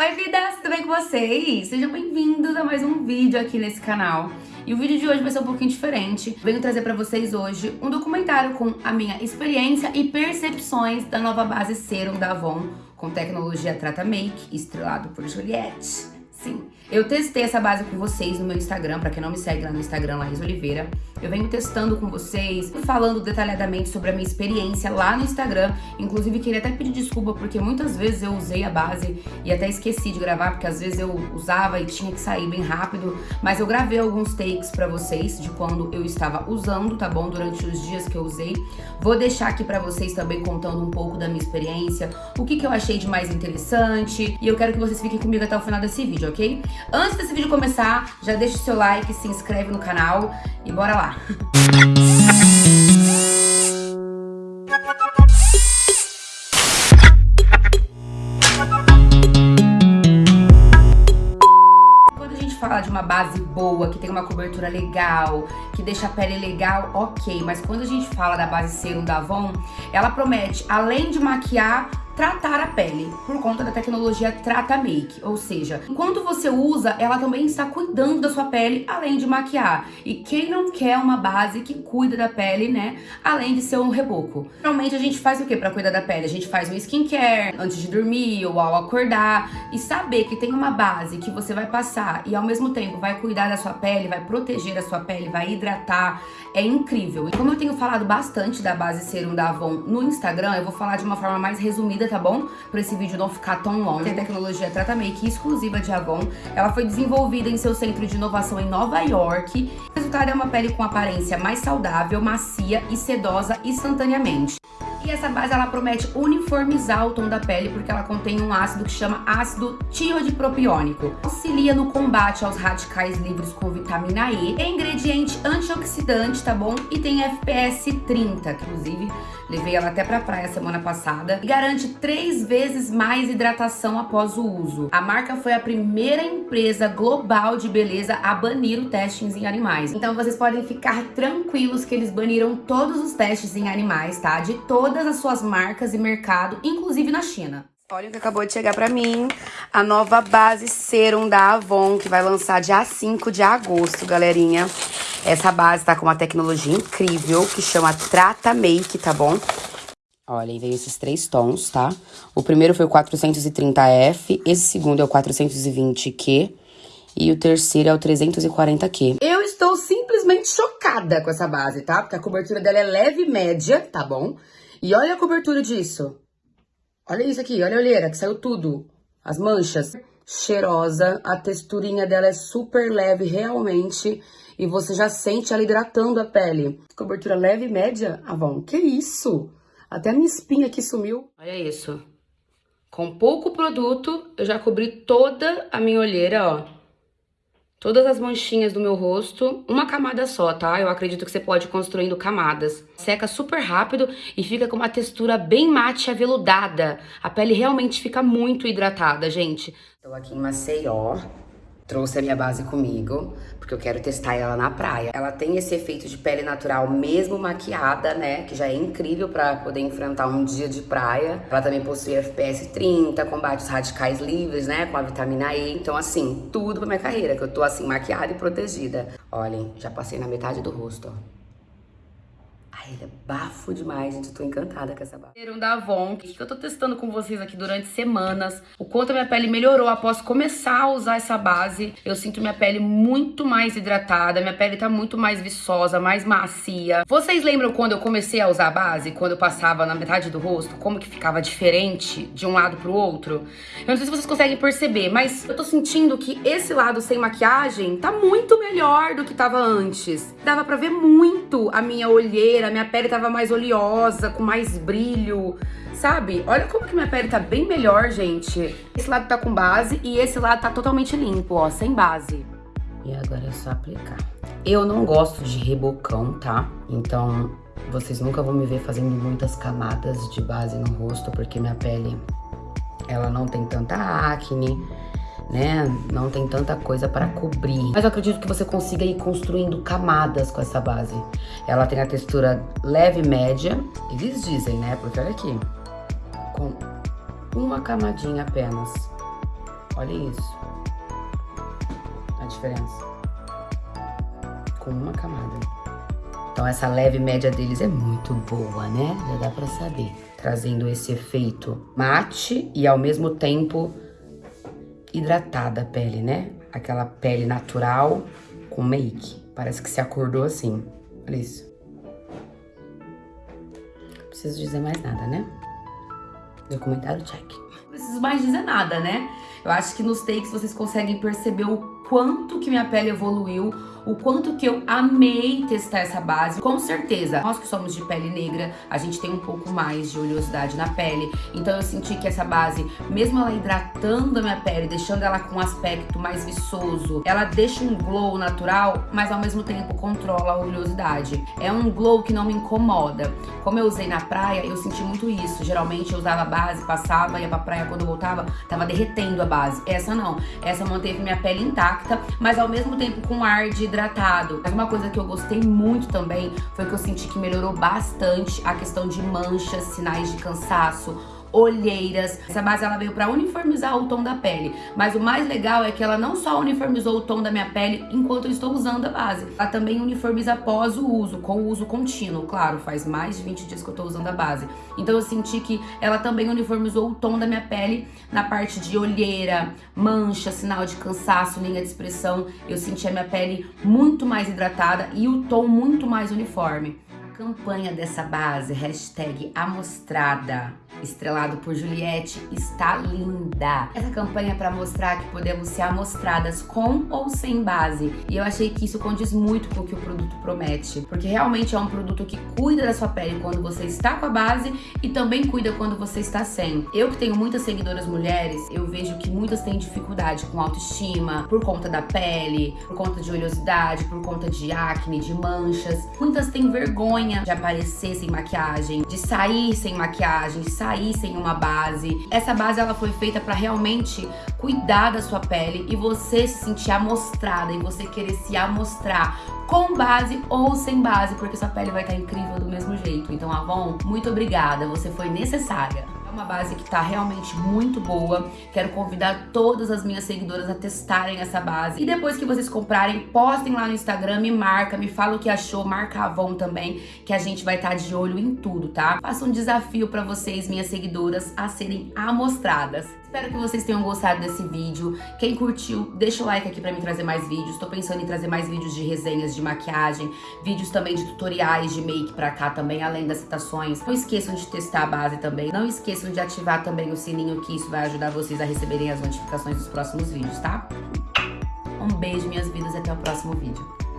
Oi vidas, tudo bem com vocês? Sejam bem-vindos a mais um vídeo aqui nesse canal. E o vídeo de hoje vai ser um pouquinho diferente. Venho trazer pra vocês hoje um documentário com a minha experiência e percepções da nova base Serum da Avon com tecnologia Trata Make, estrelado por Juliette. Sim, eu testei essa base com vocês no meu Instagram, pra quem não me segue lá no Instagram, Laís Oliveira. Eu venho testando com vocês, falando detalhadamente sobre a minha experiência lá no Instagram. Inclusive, queria até pedir desculpa, porque muitas vezes eu usei a base e até esqueci de gravar, porque às vezes eu usava e tinha que sair bem rápido. Mas eu gravei alguns takes pra vocês de quando eu estava usando, tá bom? Durante os dias que eu usei. Vou deixar aqui pra vocês também contando um pouco da minha experiência, o que, que eu achei de mais interessante. E eu quero que vocês fiquem comigo até o final desse vídeo, ok? Antes desse vídeo começar, já deixa o seu like, se inscreve no canal e bora lá! Quando a gente fala de uma base boa, que tem uma cobertura legal, que deixa a pele legal, ok. Mas quando a gente fala da base Serum da Avon, ela promete, além de maquiar, tratar a pele por conta da tecnologia Trata Make, ou seja, enquanto você usa, ela também está cuidando da sua pele além de maquiar. E quem não quer uma base que cuida da pele, né, além de ser um reboco? Normalmente a gente faz o que para cuidar da pele? A gente faz um skincare antes de dormir ou ao acordar e saber que tem uma base que você vai passar e ao mesmo tempo vai cuidar da sua pele, vai proteger a sua pele, vai hidratar, é incrível. E como eu tenho falado bastante da base Serum da Avon no Instagram, eu vou falar de uma forma mais resumida tá bom? Pra esse vídeo não ficar tão longo. Tem tecnologia Trata Make exclusiva de Avon. Ela foi desenvolvida em seu centro de inovação em Nova York. O resultado é uma pele com aparência mais saudável, macia e sedosa instantaneamente. E essa base ela promete uniformizar o tom da pele porque ela contém um ácido que chama ácido tiroidipropiônico. Auxilia no combate aos radicais livres com vitamina E. É ingrediente antioxidante, tá bom? E tem FPS 30, que inclusive levei ela até pra praia semana passada. E garante três vezes mais hidratação após o uso. A marca foi a primeira empresa global de beleza a banir o testes em animais. Então vocês podem ficar tranquilos que eles baniram todos os testes em animais, tá? De todas todas as suas marcas e mercado, inclusive na China. Olha o que acabou de chegar pra mim, a nova base Serum da Avon, que vai lançar dia 5 de agosto, galerinha. Essa base tá com uma tecnologia incrível, que chama Trata Make, tá bom? Olha, veio esses três tons, tá? O primeiro foi o 430F, esse segundo é o 420Q e o terceiro é o 340Q. Eu estou simplesmente chocada com essa base, tá? Porque a cobertura dela é leve e média, tá bom? E olha a cobertura disso. Olha isso aqui, olha a olheira, que saiu tudo. As manchas. Cheirosa, a texturinha dela é super leve, realmente. E você já sente ela hidratando a pele. Cobertura leve e média, Avon. Que isso? Até a minha espinha aqui sumiu. Olha isso. Com pouco produto, eu já cobri toda a minha olheira, ó todas as manchinhas do meu rosto, uma camada só, tá? Eu acredito que você pode ir construindo camadas. Seca super rápido e fica com uma textura bem mate aveludada. A pele realmente fica muito hidratada, gente. Estou aqui em Maceió, Trouxe a minha base comigo, porque eu quero testar ela na praia. Ela tem esse efeito de pele natural, mesmo maquiada, né? Que já é incrível pra poder enfrentar um dia de praia. Ela também possui FPS 30, combate os radicais livres, né? Com a vitamina E. Então, assim, tudo pra minha carreira, que eu tô, assim, maquiada e protegida. Olhem, já passei na metade do rosto, ó. Ai, ele é bafo demais, gente. Eu tô encantada com essa. Serum da Avon, que eu tô testando com vocês aqui durante semanas. O quanto a minha pele melhorou após começar a usar essa base. Eu sinto minha pele muito mais hidratada, minha pele tá muito mais viçosa, mais macia. Vocês lembram quando eu comecei a usar a base? Quando eu passava na metade do rosto? Como que ficava diferente de um lado pro outro? Eu não sei se vocês conseguem perceber, mas eu tô sentindo que esse lado sem maquiagem tá muito melhor do que tava antes. Dava pra ver muito a minha olheira, minha pele tava mais oleosa, com mais brilho, sabe? Olha como que minha pele tá bem melhor, gente. Esse lado tá com base e esse lado tá totalmente limpo, ó, sem base. E agora é só aplicar. Eu não gosto de rebocão, tá? Então, vocês nunca vão me ver fazendo muitas camadas de base no rosto, porque minha pele, ela não tem tanta acne, né? Não tem tanta coisa para cobrir. Mas eu acredito que você consiga ir construindo camadas com essa base. Ela tem a textura leve e média, eles dizem, né? Porque olha aqui, com uma camadinha apenas. Olha isso. A diferença. Com uma camada. Então essa leve média deles é muito boa, né? Já dá pra saber. Trazendo esse efeito mate e ao mesmo tempo hidratada a pele, né? Aquela pele natural com make. Parece que se acordou assim. Olha isso. Não preciso dizer mais nada, né? Documentário check. Não preciso mais dizer nada, né? Eu acho que nos takes vocês conseguem perceber o quanto que minha pele evoluiu, o quanto que eu amei testar essa base. Com certeza, nós que somos de pele negra, a gente tem um pouco mais de oleosidade na pele. Então eu senti que essa base, mesmo ela hidratando a minha pele, deixando ela com um aspecto mais viçoso, ela deixa um glow natural, mas ao mesmo tempo controla a oleosidade. É um glow que não me incomoda. Como eu usei na praia, eu senti muito isso. Geralmente eu usava a base, passava, ia pra praia, quando eu voltava, tava derretendo a base. Essa não. Essa manteve minha pele intacta, mas ao mesmo tempo com ar de hidratado. Uma coisa que eu gostei muito também foi que eu senti que melhorou bastante a questão de manchas, sinais de cansaço, olheiras. Essa base ela veio para uniformizar o tom da pele, mas o mais legal é que ela não só uniformizou o tom da minha pele enquanto eu estou usando a base, ela também uniformiza após o uso, com o uso contínuo. Claro, faz mais de 20 dias que eu estou usando a base. Então eu senti que ela também uniformizou o tom da minha pele na parte de olheira, mancha, sinal de cansaço, linha de expressão. Eu senti a minha pele muito mais hidratada e o tom muito mais uniforme campanha dessa base, hashtag amostrada, estrelado por Juliette, está linda. Essa campanha é para mostrar que podemos ser amostradas com ou sem base. E eu achei que isso condiz muito com o que o produto promete. Porque realmente é um produto que cuida da sua pele quando você está com a base e também cuida quando você está sem. Eu que tenho muitas seguidoras mulheres, eu vejo que muitas têm dificuldade com autoestima, por conta da pele, por conta de oleosidade, por conta de acne, de manchas. Muitas têm vergonha vergonha de aparecer sem maquiagem, de sair sem maquiagem, de sair sem uma base. Essa base ela foi feita para realmente cuidar da sua pele e você se sentir amostrada e você querer se amostrar com base ou sem base, porque sua pele vai estar incrível do mesmo jeito. Então, Avon, muito obrigada, você foi necessária. É uma base que tá realmente muito boa. Quero convidar todas as minhas seguidoras a testarem essa base. E depois que vocês comprarem, postem lá no Instagram, me marca, me fala o que achou, marca a Avon também, que a gente vai estar tá de olho em tudo, tá? Faço um desafio para vocês, minhas seguidoras, a serem amostradas. Espero que vocês tenham gostado desse vídeo. Quem curtiu, deixa o like aqui pra mim trazer mais vídeos. Tô pensando em trazer mais vídeos de resenhas de maquiagem, vídeos também de tutoriais de make pra cá também, além das citações. Não esqueçam de testar a base também. Não esqueçam de ativar também o sininho, que isso vai ajudar vocês a receberem as notificações dos próximos vídeos, tá? Um beijo, minhas vidas, até o próximo vídeo.